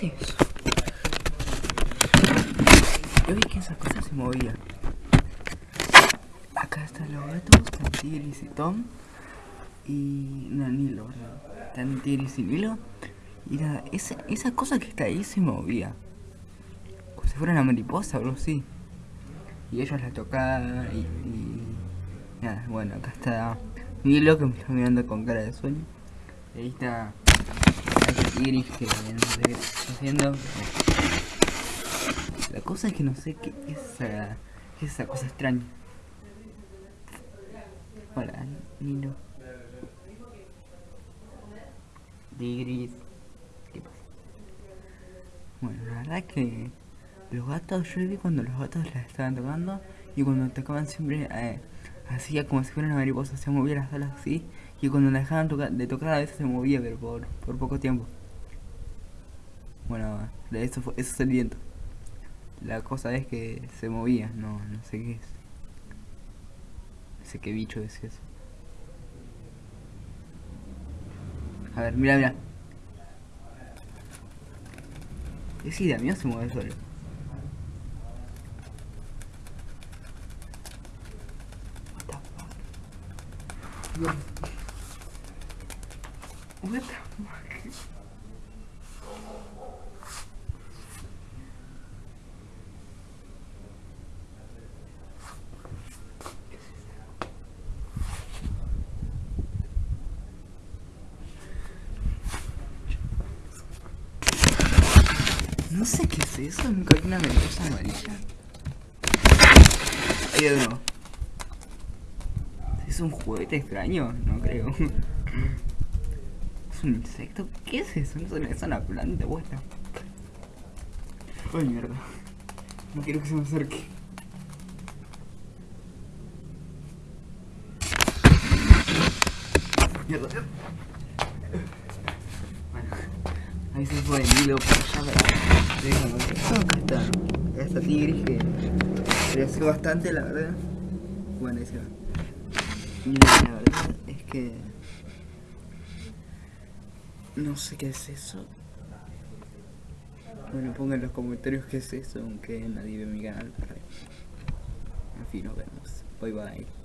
Yo vi que esa cosa se movía. Acá están los gatos, están Tigris y Tom. Y. No, Nilo, ¿verdad? Están Tigris y Nilo. Y nada, esa, cosa que está ahí se movía. Como si fuera una mariposa o algo así. Y ellos la tocaban y, y Nada, bueno, acá está Nilo que me está mirando con cara de sueño. Y ahí está el Tigris que no haciendo. La cosa es que no sé qué es esa, esa cosa extraña. Hola, Nilo. Tigris. ¿Qué? Bueno, la verdad que los gatos, yo vi cuando los gatos la estaban tocando y cuando tocaban siempre eh, hacía como si fuera una mariposa, se movía las alas así y cuando la dejaban de tocar a veces se movía, pero por, por poco tiempo. Bueno, eso, fue, eso es el viento. La cosa es que se movía, no, no sé qué es. No sé qué bicho es eso. A ver, mira, mira. Es idea mía se mueve solo. What the fuck? No sé qué es eso, nunca una mariposa amarilla. ¿Es un juguete extraño? No creo. ¿Es un insecto? ¿Qué es eso? ¿Es una, planta? Buena. Ay, mierda. No quiero que se me acerque. Mierda. Bueno, ahí se fue el hilo por allá, pero... Está. Esta tigris que creció bastante, la verdad. Bueno, ahí se va. Es que... No sé qué es eso. Bueno, pongan en los comentarios qué es eso, aunque nadie ve mi canal. En fin, nos vemos. Bye bye.